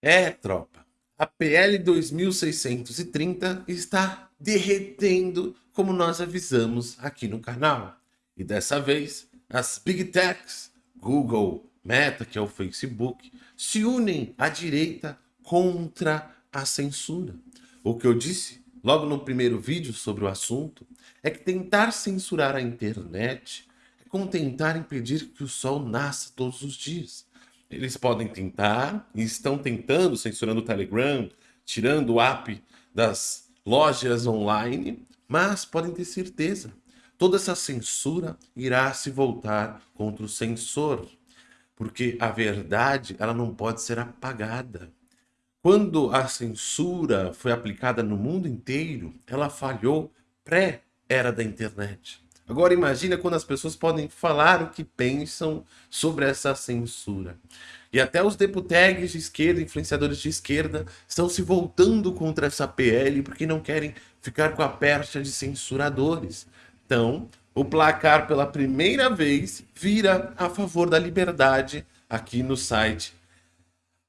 É, tropa, a PL 2630 está derretendo como nós avisamos aqui no canal. E dessa vez, as Big Techs, Google, Meta, que é o Facebook, se unem à direita contra a censura. O que eu disse logo no primeiro vídeo sobre o assunto é que tentar censurar a internet é como tentar impedir que o sol nasça todos os dias. Eles podem tentar, e estão tentando, censurando o Telegram, tirando o app das lojas online, mas podem ter certeza, toda essa censura irá se voltar contra o censor, porque a verdade ela não pode ser apagada. Quando a censura foi aplicada no mundo inteiro, ela falhou pré-era da internet. Agora imagina quando as pessoas podem falar o que pensam sobre essa censura. E até os deputados de esquerda, influenciadores de esquerda, estão se voltando contra essa PL porque não querem ficar com a percha de censuradores. Então, o placar pela primeira vez vira a favor da liberdade aqui no site.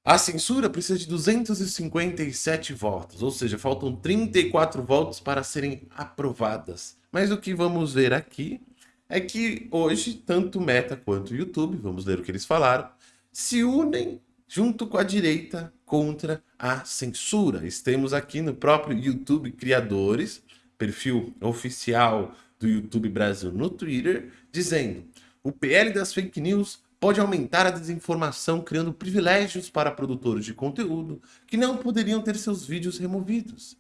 A censura precisa de 257 votos, ou seja, faltam 34 votos para serem aprovadas. Mas o que vamos ver aqui é que hoje, tanto Meta quanto YouTube, vamos ler o que eles falaram, se unem junto com a direita contra a censura. Estamos aqui no próprio YouTube Criadores, perfil oficial do YouTube Brasil no Twitter, dizendo o PL das fake news pode aumentar a desinformação criando privilégios para produtores de conteúdo que não poderiam ter seus vídeos removidos.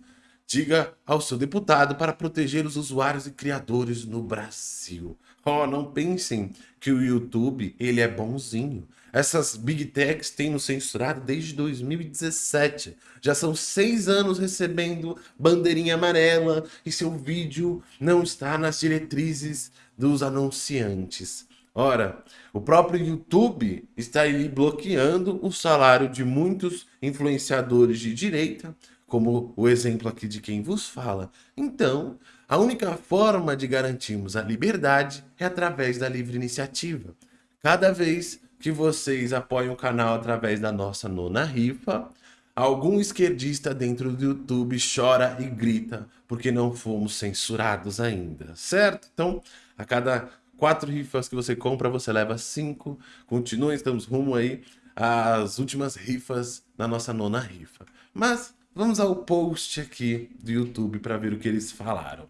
Diga ao seu deputado para proteger os usuários e criadores no Brasil. Oh, não pensem que o YouTube ele é bonzinho. Essas Big Techs têm nos censurado desde 2017. Já são seis anos recebendo bandeirinha amarela e seu vídeo não está nas diretrizes dos anunciantes. Ora, o próprio YouTube está ali bloqueando o salário de muitos influenciadores de direita, como o exemplo aqui de quem vos fala. Então, a única forma de garantirmos a liberdade é através da livre iniciativa. Cada vez que vocês apoiam o canal através da nossa nona rifa, algum esquerdista dentro do YouTube chora e grita porque não fomos censurados ainda, certo? Então, a cada quatro rifas que você compra, você leva cinco. Continuem, estamos rumo aí às últimas rifas na nossa nona rifa. Mas Vamos ao post aqui do YouTube para ver o que eles falaram.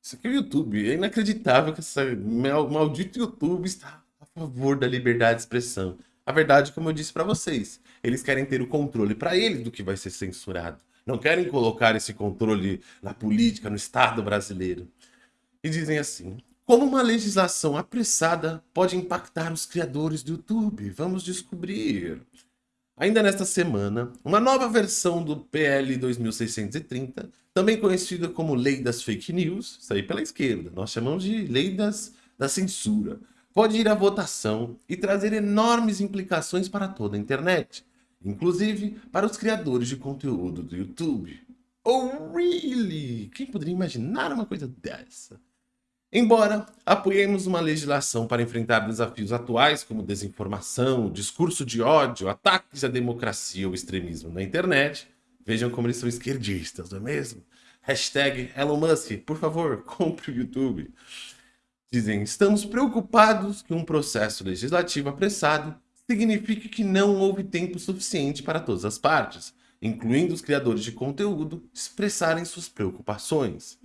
Isso aqui é o YouTube. É inacreditável que esse maldito YouTube está a favor da liberdade de expressão. A verdade, como eu disse para vocês, eles querem ter o controle para eles do que vai ser censurado. Não querem colocar esse controle na política, no Estado brasileiro. E dizem assim, como uma legislação apressada pode impactar os criadores do YouTube? Vamos descobrir. Ainda nesta semana, uma nova versão do PL 2630, também conhecida como Lei das Fake News, isso aí pela esquerda, nós chamamos de Lei das, da Censura, pode ir à votação e trazer enormes implicações para toda a internet, inclusive para os criadores de conteúdo do YouTube. Oh, really? Quem poderia imaginar uma coisa dessa? Embora apoiemos uma legislação para enfrentar desafios atuais como desinformação, discurso de ódio, ataques à democracia ou extremismo na internet, vejam como eles são esquerdistas, não é mesmo? Hashtag Elon Musk, por favor, compre o YouTube. Dizem, estamos preocupados que um processo legislativo apressado signifique que não houve tempo suficiente para todas as partes, incluindo os criadores de conteúdo, expressarem suas preocupações.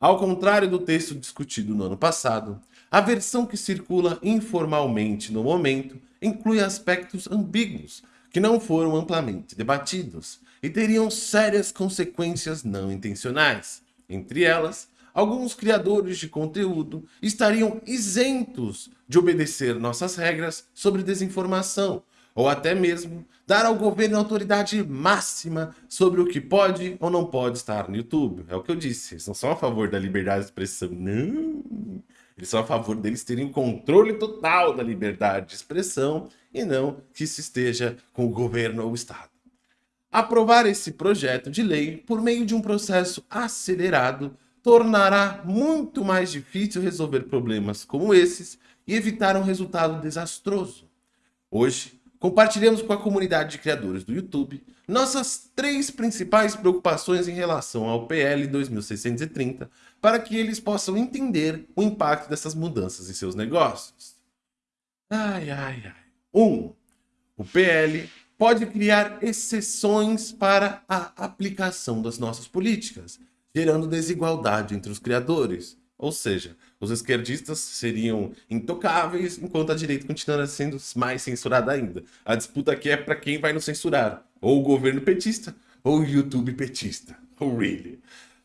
Ao contrário do texto discutido no ano passado, a versão que circula informalmente no momento inclui aspectos ambíguos que não foram amplamente debatidos e teriam sérias consequências não intencionais. Entre elas, alguns criadores de conteúdo estariam isentos de obedecer nossas regras sobre desinformação, ou até mesmo dar ao governo autoridade máxima sobre o que pode ou não pode estar no YouTube. É o que eu disse, eles não são a favor da liberdade de expressão, não. Eles são a favor deles terem controle total da liberdade de expressão e não que se esteja com o governo ou o Estado. Aprovar esse projeto de lei por meio de um processo acelerado tornará muito mais difícil resolver problemas como esses e evitar um resultado desastroso. Hoje, compartilhamos com a comunidade de criadores do YouTube nossas três principais preocupações em relação ao PL 2630 para que eles possam entender o impacto dessas mudanças em seus negócios. Ai, ai, ai. 1. Um, o PL pode criar exceções para a aplicação das nossas políticas, gerando desigualdade entre os criadores. Ou seja, os esquerdistas seriam intocáveis, enquanto a direita continuará sendo mais censurada ainda. A disputa aqui é para quem vai nos censurar, ou o governo petista, ou o YouTube petista. Oh, really?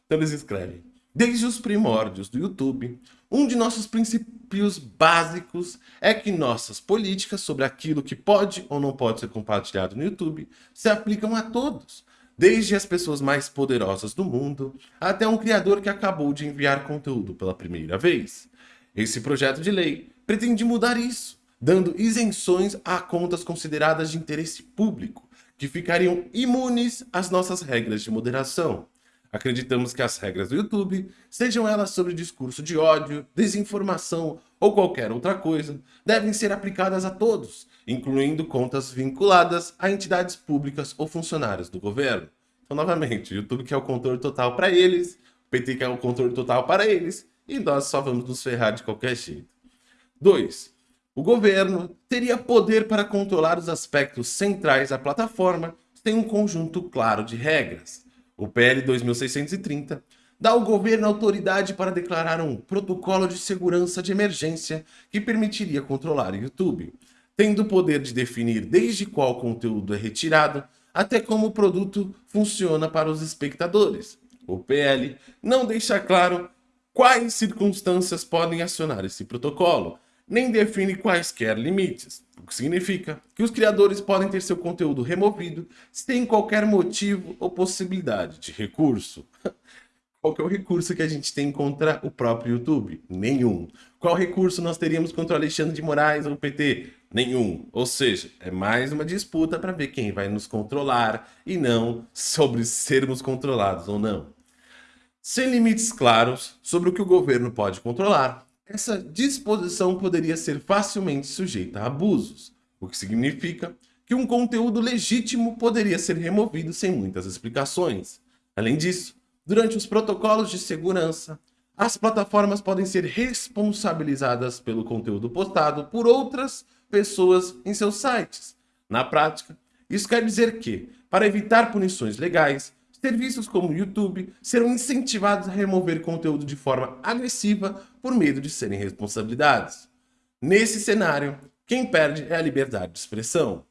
Então eles escrevem, desde os primórdios do YouTube, um de nossos princípios básicos é que nossas políticas sobre aquilo que pode ou não pode ser compartilhado no YouTube se aplicam a todos, desde as pessoas mais poderosas do mundo até um criador que acabou de enviar conteúdo pela primeira vez. Esse projeto de lei pretende mudar isso, dando isenções a contas consideradas de interesse público, que ficariam imunes às nossas regras de moderação. Acreditamos que as regras do YouTube, sejam elas sobre discurso de ódio, desinformação ou qualquer outra coisa, devem ser aplicadas a todos, incluindo contas vinculadas a entidades públicas ou funcionários do governo. Então, novamente, o YouTube quer o controle total para eles, o PT quer o controle total para eles, e nós só vamos nos ferrar de qualquer jeito. 2. O governo teria poder para controlar os aspectos centrais da plataforma sem um conjunto claro de regras. O PL 2630 dá ao governo autoridade para declarar um protocolo de segurança de emergência que permitiria controlar o YouTube, tendo o poder de definir desde qual conteúdo é retirado até como o produto funciona para os espectadores. O PL não deixa claro quais circunstâncias podem acionar esse protocolo, nem define quaisquer limites, o que significa que os criadores podem ter seu conteúdo removido sem qualquer motivo ou possibilidade de recurso. Qual que é o recurso que a gente tem contra o próprio YouTube? Nenhum. Qual recurso nós teríamos contra o Alexandre de Moraes ou o PT? Nenhum. Ou seja, é mais uma disputa para ver quem vai nos controlar e não sobre sermos controlados ou não. Sem limites claros sobre o que o governo pode controlar, essa disposição poderia ser facilmente sujeita a abusos, o que significa que um conteúdo legítimo poderia ser removido sem muitas explicações. Além disso, durante os protocolos de segurança, as plataformas podem ser responsabilizadas pelo conteúdo postado por outras pessoas em seus sites. Na prática, isso quer dizer que, para evitar punições legais, serviços como o YouTube serão incentivados a remover conteúdo de forma agressiva por medo de serem responsabilizados. Nesse cenário, quem perde é a liberdade de expressão.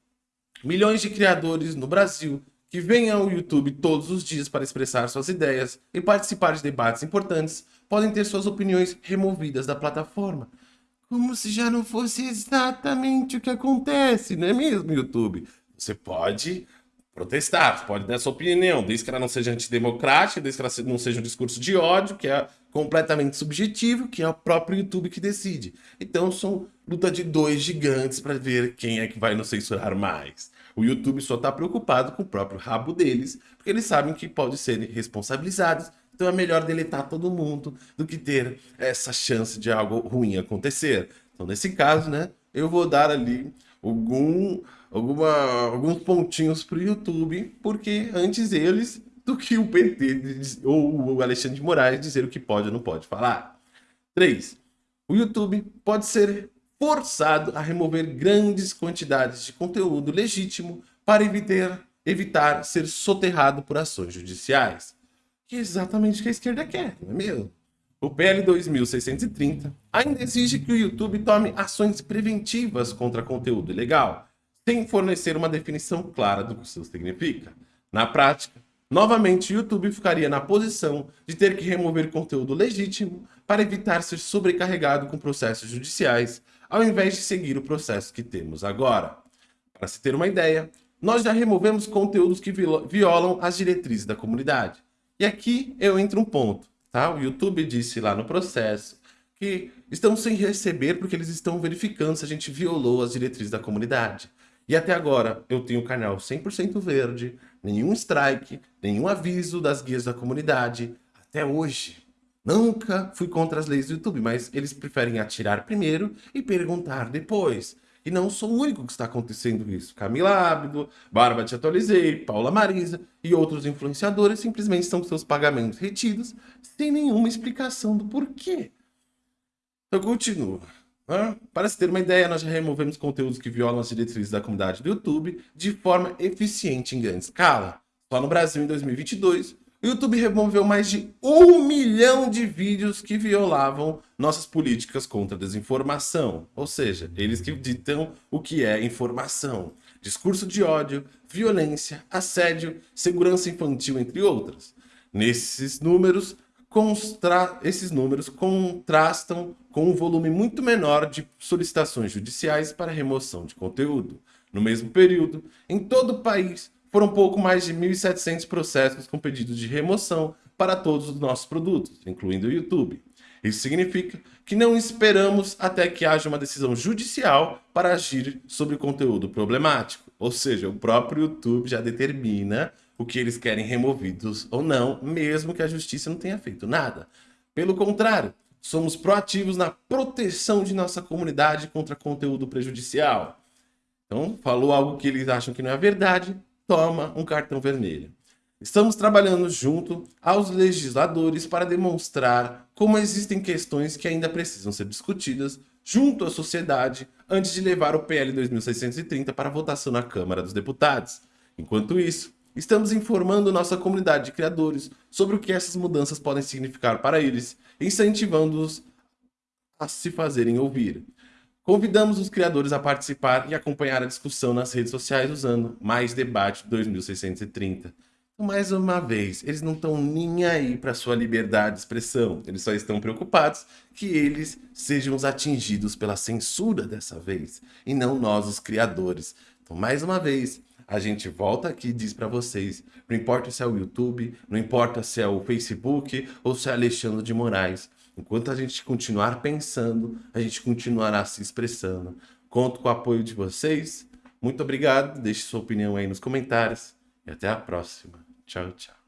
Milhões de criadores no Brasil que vêm ao YouTube todos os dias para expressar suas ideias e participar de debates importantes podem ter suas opiniões removidas da plataforma. Como se já não fosse exatamente o que acontece, não é mesmo, YouTube? Você pode protestar, pode dar sua opinião, desde que ela não seja antidemocrática, desde que ela não seja um discurso de ódio, que é completamente subjetivo, que é o próprio YouTube que decide. Então são luta de dois gigantes para ver quem é que vai nos censurar mais. O YouTube só está preocupado com o próprio rabo deles, porque eles sabem que pode serem responsabilizados, então é melhor deletar todo mundo do que ter essa chance de algo ruim acontecer. Então nesse caso, né, eu vou dar ali algum alguma, alguns pontinhos para o YouTube, porque antes eles do que o PT ou o Alexandre de Moraes dizer o que pode ou não pode falar. 3. O YouTube pode ser forçado a remover grandes quantidades de conteúdo legítimo para evitar, evitar ser soterrado por ações judiciais. Que é exatamente o que a esquerda quer, não é mesmo? O PL 2630 ainda exige que o YouTube tome ações preventivas contra conteúdo ilegal, sem fornecer uma definição clara do que isso significa. Na prática, novamente o YouTube ficaria na posição de ter que remover conteúdo legítimo para evitar ser sobrecarregado com processos judiciais, ao invés de seguir o processo que temos agora. Para se ter uma ideia, nós já removemos conteúdos que violam as diretrizes da comunidade. E aqui eu entro um ponto, tá? O YouTube disse lá no processo que estão sem receber porque eles estão verificando se a gente violou as diretrizes da comunidade. E até agora eu tenho o canal 100% verde, nenhum strike, nenhum aviso das guias da comunidade, até hoje. Nunca fui contra as leis do YouTube, mas eles preferem atirar primeiro e perguntar depois. E não sou o único que está acontecendo isso. Camila Abdo, Bárbara Te Atualizei, Paula Marisa e outros influenciadores simplesmente estão com seus pagamentos retidos sem nenhuma explicação do porquê. Eu continuo. Para se ter uma ideia, nós já removemos conteúdos que violam as diretrizes da comunidade do YouTube de forma eficiente em grande escala. Só no Brasil, em 2022, o YouTube removeu mais de um milhão de vídeos que violavam nossas políticas contra a desinformação. Ou seja, eles que ditam o que é informação. Discurso de ódio, violência, assédio, segurança infantil, entre outras. Nesses números, esses números contrastam com um volume muito menor de solicitações judiciais para remoção de conteúdo. No mesmo período, em todo o país, foram pouco mais de 1.700 processos com pedido de remoção para todos os nossos produtos, incluindo o YouTube. Isso significa que não esperamos até que haja uma decisão judicial para agir sobre conteúdo problemático. Ou seja, o próprio YouTube já determina o que eles querem removidos ou não, mesmo que a justiça não tenha feito nada. Pelo contrário, somos proativos na proteção de nossa comunidade contra conteúdo prejudicial. Então, falou algo que eles acham que não é verdade, toma um cartão vermelho. Estamos trabalhando junto aos legisladores para demonstrar como existem questões que ainda precisam ser discutidas junto à sociedade antes de levar o PL 2630 para votação na Câmara dos Deputados. Enquanto isso, estamos informando nossa comunidade de criadores sobre o que essas mudanças podem significar para eles, incentivando-os a se fazerem ouvir. Convidamos os criadores a participar e acompanhar a discussão nas redes sociais usando Mais Debate 2630. Então, mais uma vez, eles não estão nem aí para sua liberdade de expressão. Eles só estão preocupados que eles sejam os atingidos pela censura dessa vez, e não nós, os criadores. Então, mais uma vez, a gente volta aqui e diz para vocês, não importa se é o YouTube, não importa se é o Facebook ou se é Alexandre de Moraes, Enquanto a gente continuar pensando, a gente continuará se expressando. Conto com o apoio de vocês. Muito obrigado. Deixe sua opinião aí nos comentários. E até a próxima. Tchau, tchau.